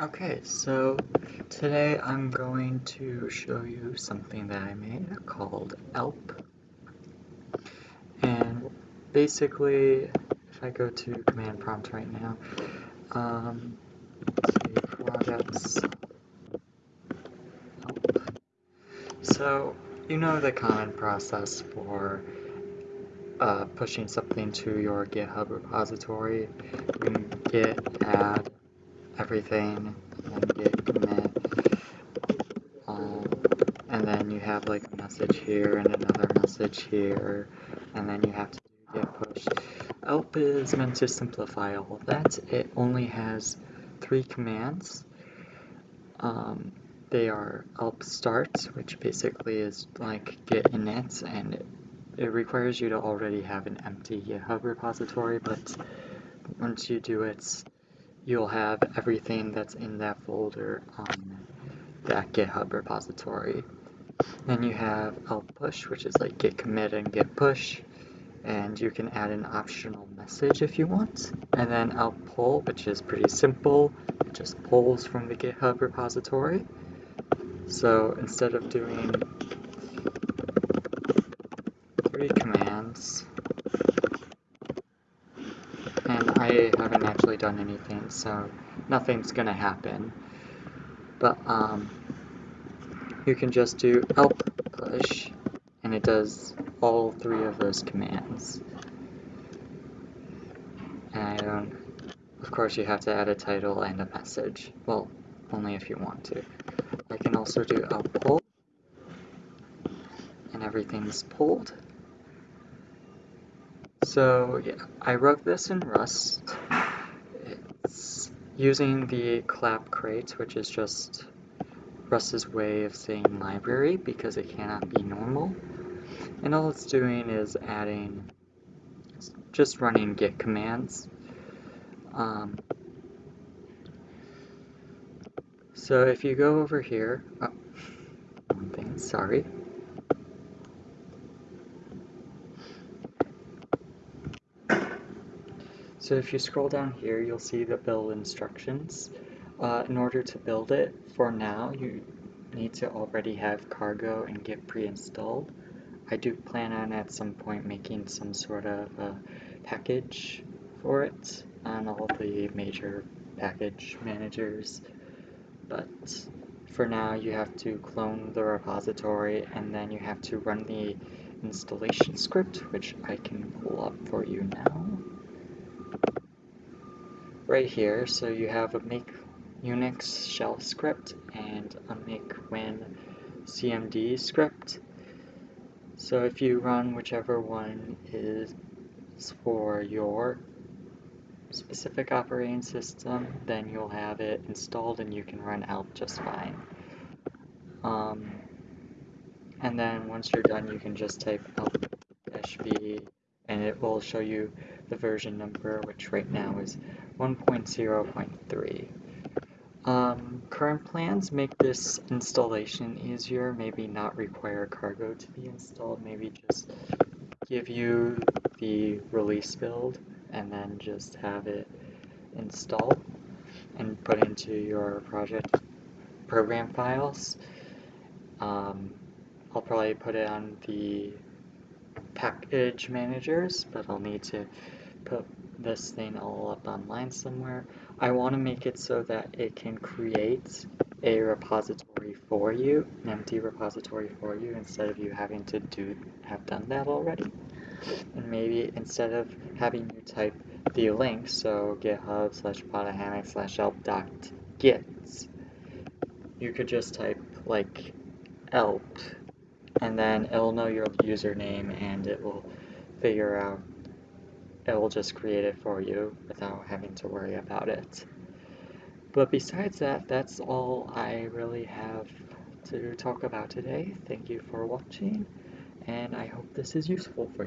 Okay, so today I'm going to show you something that I made called ELP. And basically, if I go to command prompt right now, um, say products ELP. So, you know the common process for uh, pushing something to your GitHub repository. You git add everything and git commit. Um, and then you have like a message here and another message here, and then you have to do git push. ELP is meant to simplify all that. It only has three commands. Um, they are ELP start, which basically is like git init, and it, it requires you to already have an empty GitHub repository, but once you do it, you'll have everything that's in that folder on that GitHub repository. Then you have ELP push, which is like git commit and git push, and you can add an optional message if you want. And then ELP pull, which is pretty simple, it just pulls from the GitHub repository. So instead of doing three commands, and I haven't actually done anything, so nothing's gonna happen. But um, you can just do ELP push, and it does all three of those commands. And of course you have to add a title and a message. Well, only if you want to. I can also do ELP pull, and everything's pulled. So yeah, I wrote this in Rust. It's using the clap crate, which is just Rust's way of saying library because it cannot be normal. And all it's doing is adding, just running git commands. Um, so if you go over here, oh, one thing, sorry. So if you scroll down here, you'll see the build instructions. Uh, in order to build it, for now, you need to already have cargo and git pre-installed. I do plan on at some point making some sort of uh, package for it on all the major package managers, but for now you have to clone the repository and then you have to run the installation script, which I can pull up for you now right here. So you have a make Unix shell script and a make win cmd script. So if you run whichever one is for your specific operating system, then you'll have it installed and you can run ELP just fine. Um, and then once you're done, you can just type elp-v and it will show you the version number, which right now is 1.0.3. Um, current plans make this installation easier, maybe not require cargo to be installed, maybe just give you the release build and then just have it installed and put into your project program files. Um, I'll probably put it on the package managers, but I'll need to put this thing all up online somewhere. I want to make it so that it can create a repository for you, an empty repository for you, instead of you having to do have done that already. And maybe instead of having you type the link, so github slash podahammock slash elp dot git, you could just type like elp and then it'll know your username and it will figure out it will just create it for you without having to worry about it. But besides that that's all I really have to talk about today. Thank you for watching and I hope this is useful for you